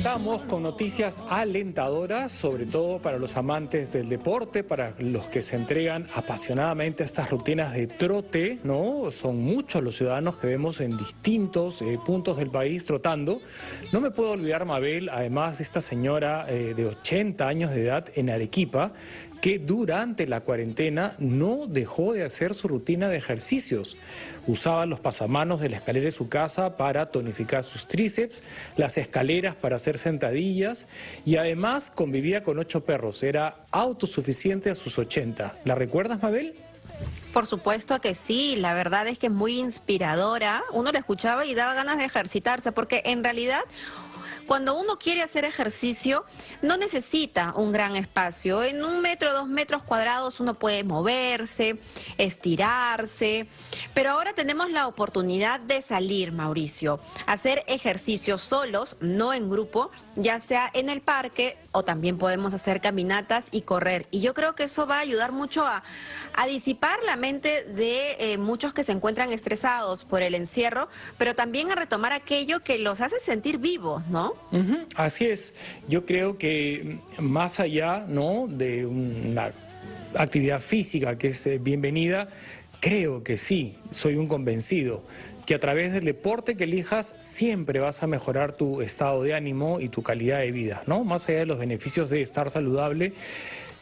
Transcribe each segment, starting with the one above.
Arrancamos con noticias alentadoras, sobre todo para los amantes del deporte, para los que se entregan apasionadamente a estas rutinas de trote, ¿no? Son muchos los ciudadanos que vemos en distintos eh, puntos del país trotando. No me puedo olvidar, Mabel, además de esta señora eh, de 80 años de edad en Arequipa, que durante la cuarentena no dejó de hacer su rutina de ejercicios. Usaba los pasamanos de la escalera de su casa para tonificar sus tríceps, las escaleras para hacer sentadillas y además convivía con ocho perros. Era autosuficiente a sus 80. ¿La recuerdas, Mabel? Por supuesto que sí, la verdad es que es muy inspiradora. Uno la escuchaba y daba ganas de ejercitarse, porque en realidad cuando uno quiere hacer ejercicio, no necesita un gran espacio. En un metro, dos metros cuadrados uno puede moverse, estirarse. Pero ahora tenemos la oportunidad de salir, Mauricio, hacer ejercicios solos, no en grupo, ya sea en el parque o también podemos hacer caminatas y correr. Y yo creo que eso va a ayudar mucho a, disipar la mente de eh, muchos que se encuentran estresados por el encierro, pero también a retomar aquello que los hace sentir vivos, ¿no? Así es. Yo creo que más allá ¿no? de una actividad física que es eh, bienvenida, creo que sí, soy un convencido que a través del deporte que elijas siempre vas a mejorar tu estado de ánimo y tu calidad de vida, ¿no? Más allá de los beneficios de estar saludable,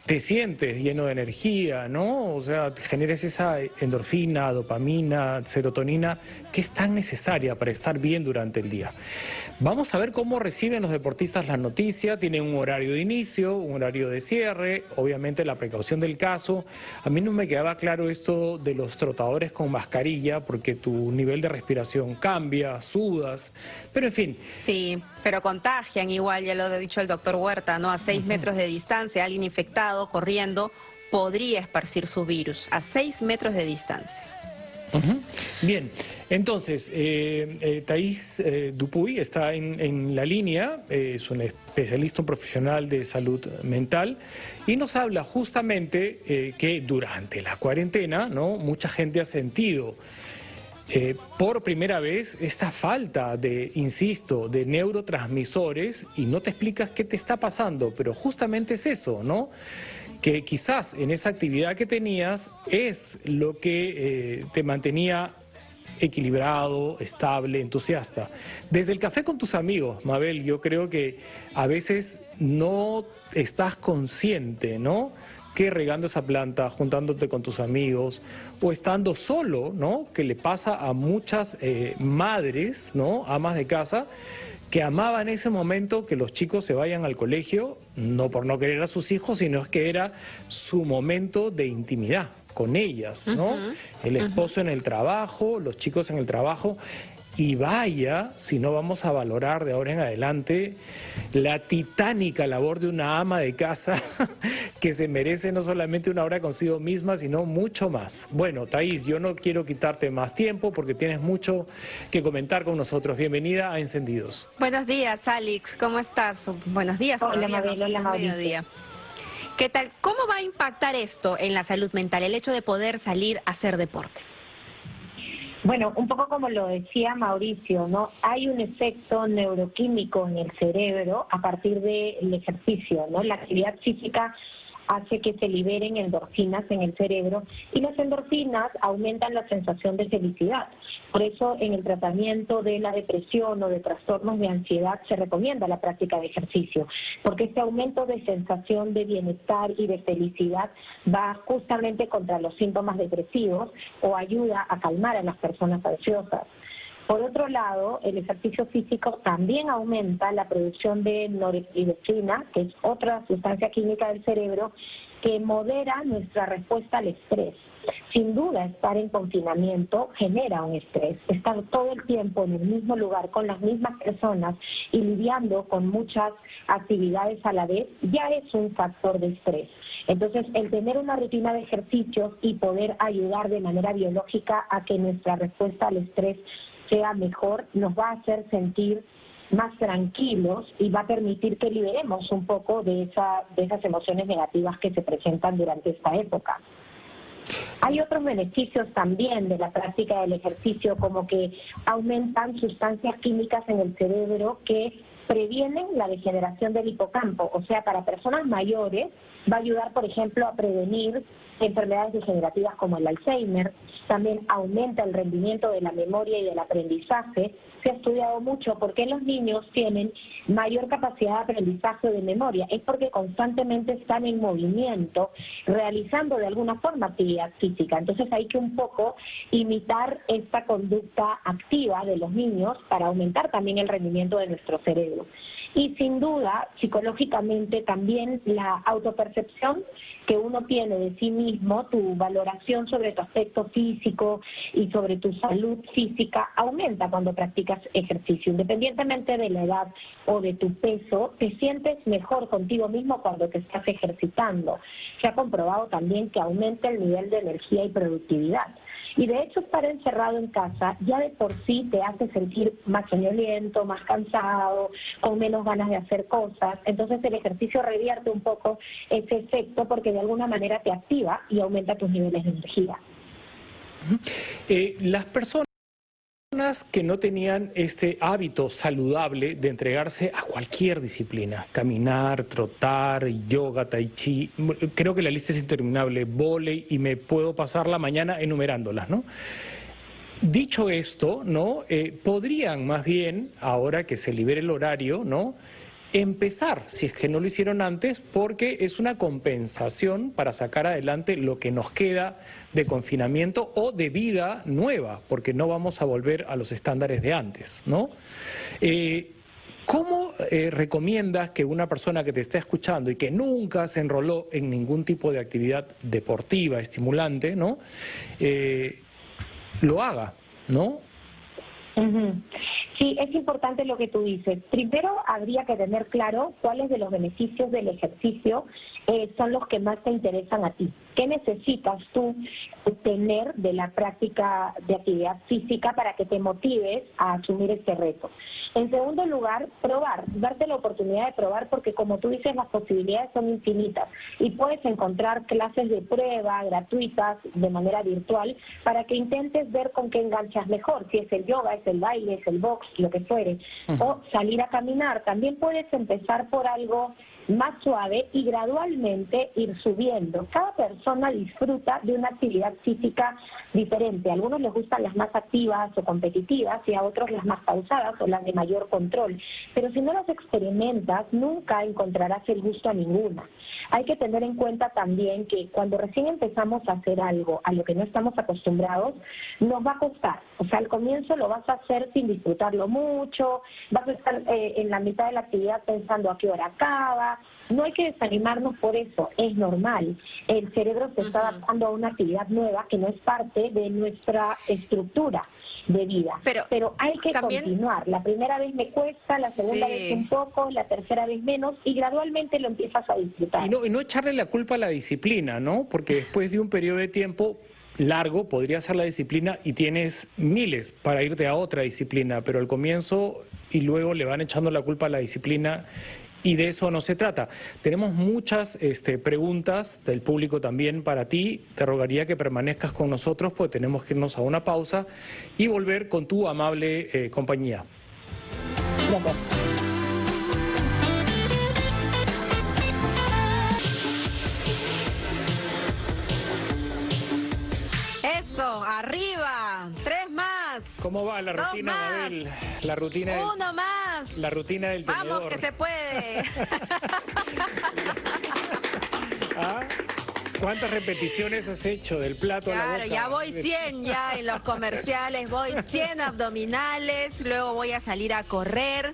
te sientes lleno de energía, ¿no? O sea, generes esa endorfina, dopamina, serotonina, que es tan necesaria para estar bien durante el día. Vamos a ver cómo reciben los deportistas la noticia. Tienen un horario de inicio, un horario de cierre, obviamente la precaución del caso. A mí no me quedaba claro esto de los trotadores con mascarilla, porque tu nivel de respiración cambia, sudas, pero en fin. Sí, pero contagian igual, ya lo ha dicho el doctor Huerta, ¿no? A seis metros de distancia, alguien infectado corriendo, podría esparcir su virus a 6 metros de distancia. Bien, entonces, eh, eh Thais eh, Dupuy está en, la línea, eh, es un especialista, profesional de salud mental, y nos habla justamente que durante la cuarentena, ¿no? Mucha gente ha sentido por primera vez esta falta de, insisto, de neurotransmisores y no te explicas qué te está pasando, pero justamente es eso, ¿no? que quizás en esa actividad que tenías es lo que eh, te mantenía equilibrado, estable, entusiasta. Desde el café con tus amigos, Mabel, yo creo que a veces no estás consciente, ¿no? Que regando esa planta, juntándote con tus amigos o estando solo, ¿no? Que le pasa a muchas eh, madres, ¿no? Amas de casa que amaba en ese momento que los chicos se vayan al colegio, no por no querer a sus hijos, sino es que era su momento de intimidad con ellas, ¿no? el esposo en el trabajo, los chicos en el trabajo, y vaya si no vamos a valorar de ahora en adelante la titánica labor de una ama de casa que se merece no solamente una hora consigo misma, sino mucho más. Bueno, Thais, yo no quiero quitarte más tiempo porque tienes mucho que comentar con nosotros. Bienvenida a Encendidos. Buenos días, Alex. ¿Cómo estás? Buenos días. Hola, Mabel. Hola, Mabel. ¿Qué tal? ¿Cómo va a impactar esto en la salud mental, el hecho de poder salir a hacer deporte? Bueno, un poco como lo decía Mauricio, ¿no? Hay un efecto neuroquímico en el cerebro a partir del ejercicio, ¿no? La actividad física hace que se liberen endorfinas en el cerebro y las endorfinas aumentan la sensación de felicidad. Por eso en el tratamiento de la depresión o de trastornos de ansiedad se recomienda la práctica de ejercicio, porque este aumento de sensación de bienestar y de felicidad va justamente contra los síntomas depresivos o ayuda a calmar a las personas ansiosas. Por otro lado, el ejercicio físico también aumenta la producción de norepinefrina, que es otra sustancia química del cerebro que modera nuestra respuesta al estrés. Sin duda, estar en confinamiento genera un estrés. Estar todo el tiempo en el mismo lugar con las mismas personas y lidiando con muchas actividades a la vez ya es un factor de estrés. Entonces, el tener una rutina de ejercicios y poder ayudar de manera biológica a que nuestra respuesta al estrés sea mejor, nos va a hacer sentir más tranquilos y va a permitir que liberemos un poco de, esa, de esas emociones negativas que se presentan durante esta época. Hay otros beneficios también de la práctica del ejercicio, como que aumentan sustancias químicas en el cerebro que previenen la degeneración del hipocampo, o sea, para personas mayores va a ayudar, por ejemplo, a prevenir enfermedades degenerativas como el Alzheimer, también aumenta el rendimiento de la memoria y del aprendizaje. Se ha estudiado mucho por qué los niños tienen mayor capacidad de aprendizaje de memoria. Es porque constantemente están en movimiento, realizando de alguna forma actividad física. Entonces hay que un poco imitar esta conducta activa de los niños para aumentar también el rendimiento de nuestro cerebro. Y sin duda, psicológicamente también la autopercepción que uno tiene de sí mismo, tu valoración sobre tu aspecto físico y sobre tu salud física aumenta cuando practicas ejercicio. Independientemente de la edad o de tu peso, te sientes mejor contigo mismo cuando te estás ejercitando. Se ha comprobado también que aumenta el nivel de energía y productividad. Y de hecho estar encerrado en casa ya de por sí te hace sentir más soñoliento, más cansado, con menos ganas de hacer cosas. Entonces el ejercicio revierte un poco ese efecto porque de alguna manera te activa y aumenta tus niveles de energía. Eh, las personas que no tenían este hábito saludable de entregarse a cualquier disciplina, caminar, trotar, yoga, tai chi, creo que la lista es interminable, volei y me puedo pasar la mañana enumerándolas, ¿no? Dicho esto, ¿no? Eh, podrían más bien, ahora que se libere el horario, ¿no? Empezar, si es que no lo hicieron antes, porque es una compensación para sacar adelante lo que nos queda de confinamiento o de vida nueva, porque no vamos a volver a los estándares de antes, ¿no? Eh, ¿Cómo eh, recomiendas que una persona que te está escuchando y que nunca se enroló en ningún tipo de actividad deportiva, estimulante, ¿no? Eh, lo haga, ¿no? Sí, es importante lo que tú dices. Primero, habría que tener claro cuáles de los beneficios del ejercicio eh, son los que más te interesan a ti. ¿Qué necesitas tú tener de la práctica de actividad física para que te motives a asumir este reto? En segundo lugar, probar, darte la oportunidad de probar porque como tú dices, las posibilidades son infinitas y puedes encontrar clases de prueba gratuitas de manera virtual para que intentes ver con qué enganchas mejor, si es el yoga, es el baile, es el box, lo que fuere, o salir a caminar. También puedes empezar por algo más suave y gradualmente ir subiendo. Cada persona disfruta de una actividad física diferente. A algunos les gustan las más activas o competitivas y a otros las más pausadas o las de mayor control. Pero si no las experimentas, nunca encontrarás el gusto a ninguna. Hay que tener en cuenta también que cuando recién empezamos a hacer algo a lo que no estamos acostumbrados, nos va a costar. O sea, al comienzo lo vas a hacer sin disfrutarlo mucho, vas a estar eh, en la mitad de la actividad pensando a qué hora acaba. No hay que desanimarnos por eso, es normal. El cerebro se está adaptando a una actividad nueva que no es parte de nuestra estructura de vida. Pero, Pero hay que continuar. La primera vez me cuesta, la segunda vez un poco, la tercera vez menos y gradualmente lo empiezas a disfrutar. Y no, y no echarle la culpa a la disciplina, ¿no? Porque después de un periodo de tiempo largo podría ser la disciplina y tienes miles para irte a otra disciplina, pero al comienzo y luego le van echando la culpa a la disciplina y de eso no se trata. Tenemos muchas este, preguntas del público también para ti. Te rogaría que permanezcas con nosotros porque tenemos que irnos a una pausa y volver con tu amable eh, compañía. Eso, arriba. ¿Cómo va la rutina, Mabel? La rutina. Uno más. La rutina del tenedor. Vamos, que se puede. ¿Ah? ¿Cuántas repeticiones has hecho del plato a la boca? Claro, ya voy 100 ya en los comerciales, voy 100 abdominales, luego voy a salir a correr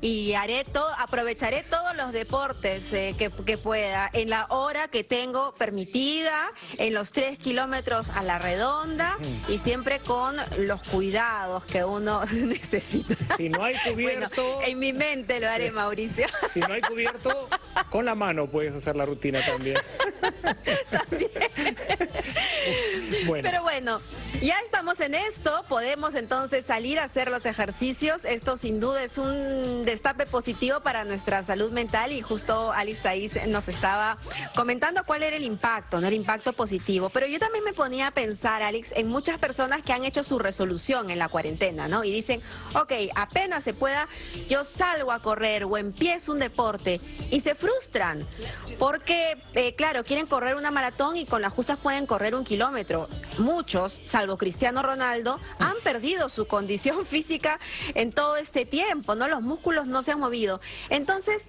y haré todo, aprovecharé todos los deportes eh, que, pueda en la hora que tengo permitida, en los tres kilómetros a la redonda y siempre con los cuidados que uno necesita. Si no hay cubierto... en mi mente lo haré, Mauricio. Si no hay cubierto, con la mano puedes hacer la rutina también. también. Pero bueno, Ya estamos en esto, podemos entonces salir a hacer los ejercicios. Esto sin duda es un destape positivo para nuestra salud mental y justo Alice Thais nos estaba comentando cuál era el impacto, no el impacto positivo. Pero yo también me ponía a pensar, Alex, en muchas personas que han hecho su resolución en la cuarentena, ¿no? Y dicen, ok, apenas se pueda, yo salgo a correr o empiezo un deporte y se frustran porque, eh, claro, quieren correr una maratón y con las justas pueden correr un kilómetro. Muchos, salvo Cristiano Ronaldo, han perdido su condición física en todo este tiempo, ¿no? Los músculos no se han movido. Entonces,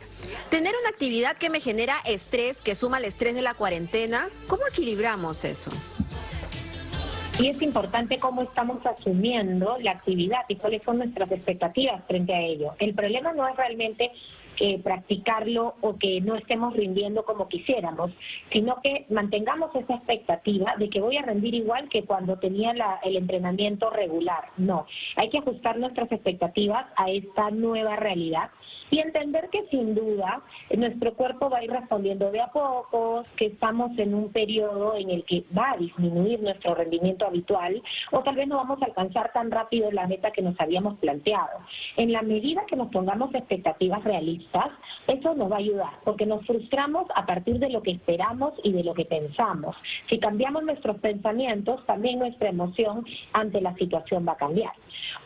tener una actividad que me genera estrés, que suma el estrés de la cuarentena, ¿cómo equilibramos eso? Y es importante cómo estamos asumiendo la actividad y cuáles son nuestras expectativas frente a ello. El problema no es realmente practicarlo o que no estemos rindiendo como quisiéramos, sino que mantengamos esa expectativa de que voy a rendir igual que cuando tenía el entrenamiento regular. No, hay que ajustar nuestras expectativas a esta nueva realidad y entender que sin duda nuestro cuerpo va a ir respondiendo de a poco, que estamos en un periodo en el que va a disminuir nuestro rendimiento habitual o tal vez no vamos a alcanzar tan rápido la meta que nos habíamos planteado. En la medida que nos pongamos expectativas realistas, eso nos va a ayudar, porque nos frustramos a partir de lo que esperamos y de lo que pensamos. Si cambiamos nuestros pensamientos, también nuestra emoción ante la situación va a cambiar.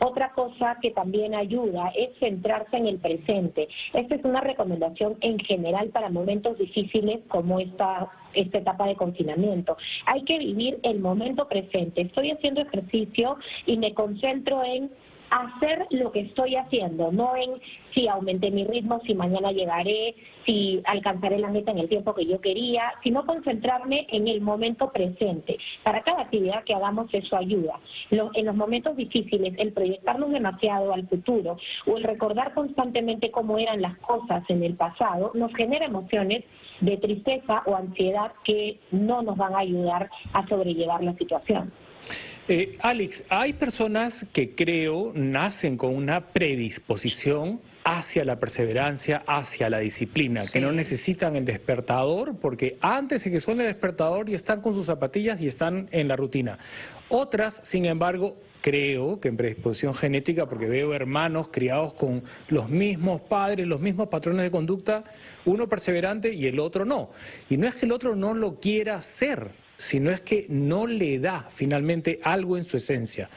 Otra cosa que también ayuda es centrarse en el presente. Esta es una recomendación en general para momentos difíciles como esta, esta etapa de confinamiento. Hay que vivir el momento presente. Estoy haciendo ejercicio y me concentro en hacer lo que estoy haciendo, no en si aumenté mi ritmo, si mañana llegaré, si alcanzaré la meta en el tiempo que yo quería, sino concentrarme en el momento presente. Para cada actividad que hagamos eso ayuda. en los momentos difíciles, el proyectarnos demasiado al futuro o el recordar constantemente cómo eran las cosas en el pasado nos genera emociones de tristeza o ansiedad que no nos van a ayudar a sobrellevar la situación. Eh, Alex, hay personas que creo nacen con una predisposición hacia la perseverancia, hacia la disciplina, que no necesitan el despertador, porque antes de que suene el despertador ya están con sus zapatillas y están en la rutina. Otras, sin embargo, creo que en predisposición genética, porque veo hermanos criados con los mismos padres, los mismos patrones de conducta, uno perseverante y el otro no. Y no es que el otro no lo quiera hacer, sino es que no le da finalmente algo en su esencia.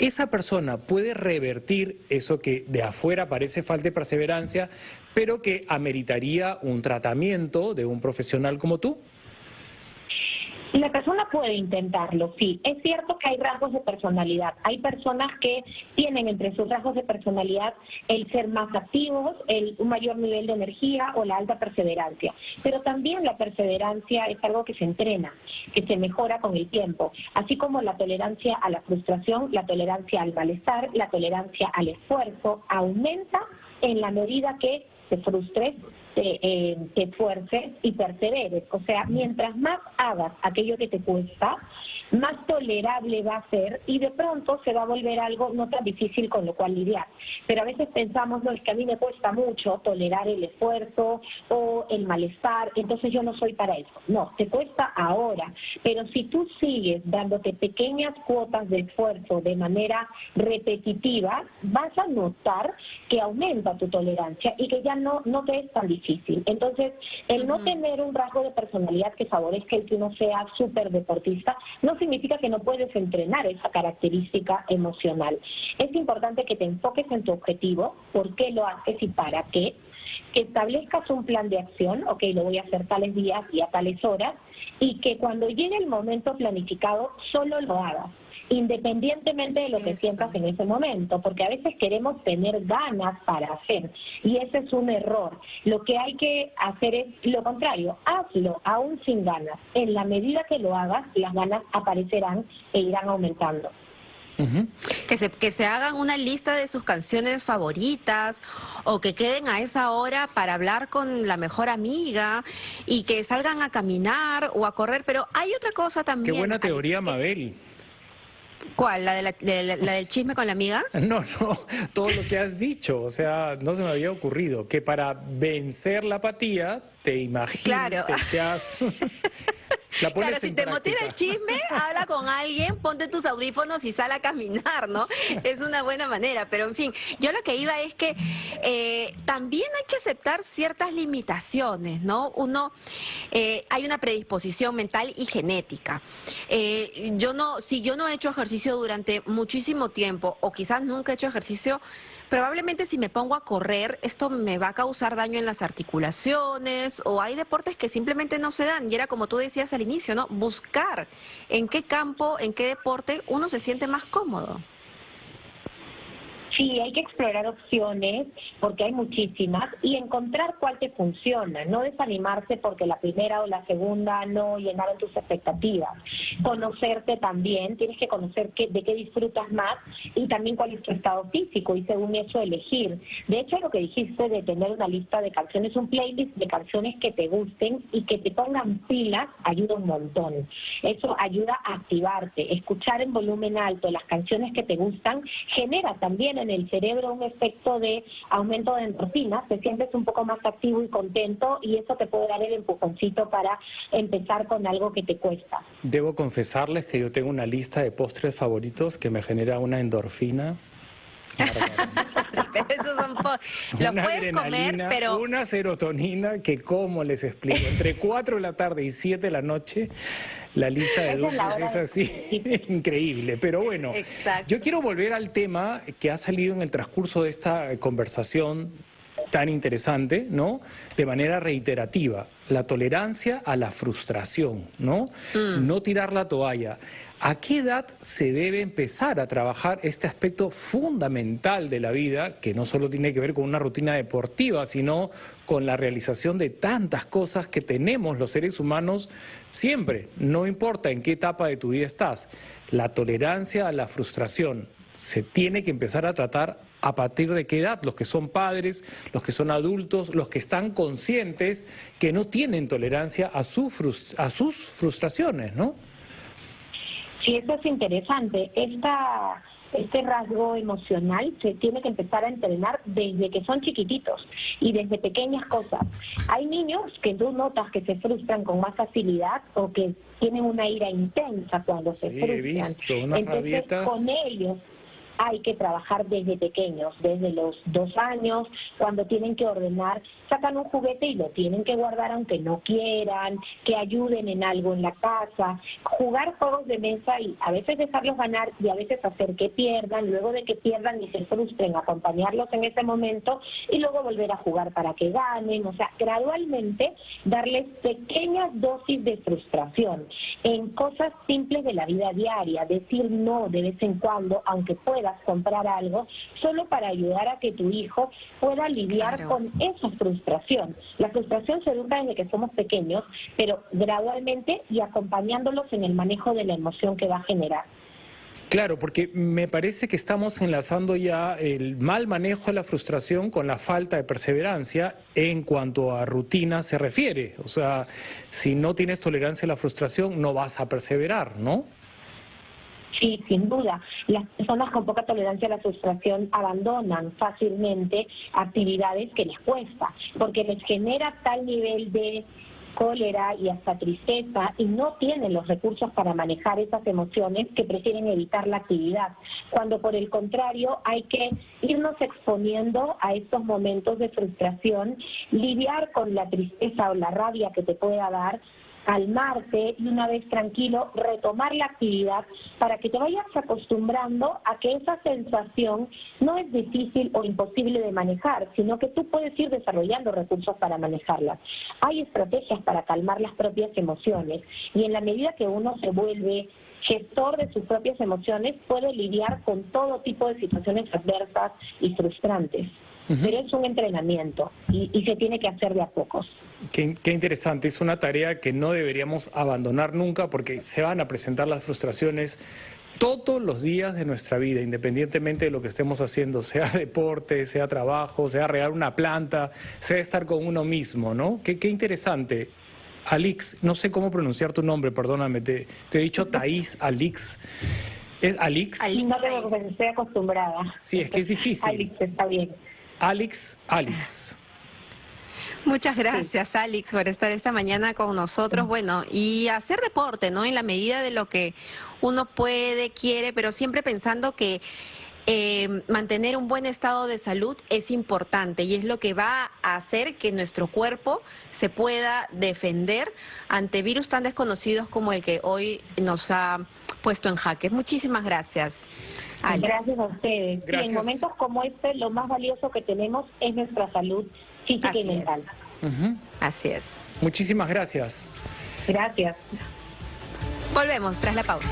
Esa persona puede revertir eso que de afuera parece falta de perseverancia, pero que ameritaría un tratamiento de un profesional como tú. La persona puede intentarlo, sí. Es cierto que hay rasgos de personalidad. Hay personas que tienen entre sus rasgos de personalidad el ser más activos, el, un mayor nivel de energía o la alta perseverancia. Pero también la perseverancia es algo que se entrena, que se mejora con el tiempo. Así como la tolerancia a la frustración, la tolerancia al malestar, la tolerancia al esfuerzo aumenta en la medida que se frustre te, eh, te esfuerces y perseveres. O sea, mientras más hagas aquello que te cuesta, más tolerable va a ser y de pronto se va a volver algo no tan difícil con lo cual lidiar. Pero a veces pensamos, no, es que a mí me cuesta mucho tolerar el esfuerzo o el malestar, entonces yo no soy para eso. No, te cuesta ahora, pero si tú sigues dándote pequeñas cuotas de esfuerzo de manera repetitiva, vas a notar que aumenta tu tolerancia y que ya no, no te es tan difícil. Entonces, el no tener un rasgo de personalidad que favorezca el que uno sea súper deportista, no significa que no puedes entrenar esa característica emocional. Es importante que te enfoques en tu objetivo, por qué lo haces y para qué, que establezcas un plan de acción, ok, lo voy a hacer tales días y a tales horas, y que cuando llegue el momento planificado solo lo hagas independientemente de lo que sientas en ese momento, porque a veces queremos tener ganas para hacer y ese es un error. Lo que hay que hacer es lo contrario, hazlo aún sin ganas. En la medida que lo hagas, las ganas aparecerán e irán aumentando. que, se, que se hagan una lista de sus canciones favoritas o que queden a esa hora para hablar con la mejor amiga y que salgan a caminar o a correr. Pero hay otra cosa también. Qué buena teoría, Mabel. ¿Cuál? ¿La, de la, del chisme con la amiga? No, no, todo lo que has dicho, o sea, no se me había ocurrido que para vencer la apatía, te imaginas, claro. te, has... claro, si te motiva el chisme, habla con alguien, ponte tus audífonos y sal a caminar, ¿no? Es una buena manera, pero en fin, yo lo que iba es que eh, también hay que aceptar ciertas limitaciones, ¿no? Uno, eh, hay una predisposición mental y genética. Eh, yo no, si yo no he hecho ejercicio durante muchísimo tiempo, o quizás nunca he hecho ejercicio, probablemente si me pongo a correr, esto me va a causar daño en las articulaciones o hay deportes que simplemente no se dan. Y era como tú decías al inicio, ¿no? Buscar en qué campo, en qué deporte uno se siente más cómodo. Sí, hay que explorar opciones porque hay muchísimas y encontrar cuál te funciona, no desanimarse porque la primera o la segunda no llenaron tus expectativas. Conocerte también, tienes que conocer qué, de qué disfrutas más y también cuál es tu estado físico y según eso elegir. De hecho, lo que dijiste de tener una lista de canciones, un playlist de canciones que te gusten y que te pongan pilas, ayuda un montón. Eso ayuda a activarte. Escuchar en volumen alto las canciones que te gustan genera también en el cerebro un efecto de aumento de endorfinas, te sientes un poco más activo y contento y eso te puede dar el empujoncito para empezar con algo que te cuesta. Debo confesarles que yo tengo una lista de postres favoritos que me genera una endorfina pero esos son los puedes comer, pero una serotonina que cómo les explico, entre 4 de la tarde y 7 de la noche la lista de dulces es así increíble, pero bueno, yo quiero volver al tema que ha salido en el transcurso de esta conversación tan interesante, ¿no? De manera reiterativa, la tolerancia a la frustración, ¿no? Mm. No tirar la toalla. ¿A qué edad se debe empezar a trabajar este aspecto fundamental de la vida, que no solo tiene que ver con una rutina deportiva, sino con la realización de tantas cosas que tenemos los seres humanos siempre, no importa en qué etapa de tu vida estás? La tolerancia a la frustración se tiene que empezar a tratar a partir de qué edad, los que son padres, los que son adultos, los que están conscientes que no tienen tolerancia a, a sus frustraciones, ¿no? Sí, eso es interesante. Esta, este rasgo emocional se tiene que empezar a entrenar desde que son chiquititos y desde pequeñas cosas. Hay niños que tú notas que se frustran con más facilidad o que tienen una ira intensa cuando se frustran. He visto unas Entonces, con ellos hay que trabajar desde pequeños, desde los dos años, cuando tienen que ordenar, sacan un juguete y lo tienen que guardar aunque no quieran, que ayuden en algo en la casa, jugar juegos de mesa y a veces dejarlos ganar y a veces hacer que pierdan, luego de que pierdan y se frustren, acompañarlos en ese momento y luego volver a jugar para que ganen, o sea, gradualmente darles pequeñas dosis de frustración en cosas simples de la vida diaria, decir no de vez en cuando, aunque pueda comprar algo, solo para ayudar a que tu hijo pueda lidiar con esa frustración. La frustración se educa desde que somos pequeños, pero gradualmente y acompañándolos en el manejo de la emoción que va a generar. Claro, porque me parece que estamos enlazando ya el mal manejo de la frustración con la falta de perseverancia en cuanto a rutina se refiere. O sea, si no tienes tolerancia a la frustración, no vas a perseverar, ¿no? Sí, sin duda. Las personas con poca tolerancia a la frustración abandonan fácilmente actividades que les cuesta, porque les genera tal nivel de cólera y hasta tristeza y no tienen los recursos para manejar esas emociones que prefieren evitar la actividad, cuando por el contrario hay que irnos exponiendo a estos momentos de frustración, lidiar con la tristeza o la rabia que te pueda dar, calmarte y una vez tranquilo retomar la actividad para que te vayas acostumbrando a que esa sensación no es difícil o imposible de manejar, sino que tú puedes ir desarrollando recursos para manejarlas. Hay estrategias para calmar las propias emociones y en la medida que uno se vuelve gestor de sus propias emociones puede lidiar con todo tipo de situaciones adversas y frustrantes pero es un entrenamiento y, se tiene que hacer de a pocos. Qué, qué, interesante, es una tarea que no deberíamos abandonar nunca porque se van a presentar las frustraciones todos los días de nuestra vida, independientemente de lo que estemos haciendo, sea deporte, sea trabajo, sea regar una planta, sea estar con uno mismo, ¿no? Qué, qué interesante. Alix, no sé cómo pronunciar tu nombre, perdóname, te, te he dicho Thaís Alix. ¿Es Alix? Alix no, estoy acostumbrada. Sí, es que es difícil. Alix está bien. Alex, Alex. Muchas gracias, Alex, por estar esta mañana con nosotros. Bueno, y hacer deporte, ¿no? En la medida de lo que uno puede, quiere, pero siempre pensando que eh, mantener un buen estado de salud es importante y es lo que va a hacer que nuestro cuerpo se pueda defender ante virus tan desconocidos como el que hoy nos ha puesto en jaque. Muchísimas gracias. Gracias a ustedes. en momentos como este, lo más valioso que tenemos es nuestra salud física y mental. Así es. Muchísimas gracias. Gracias. Volvemos tras la pausa.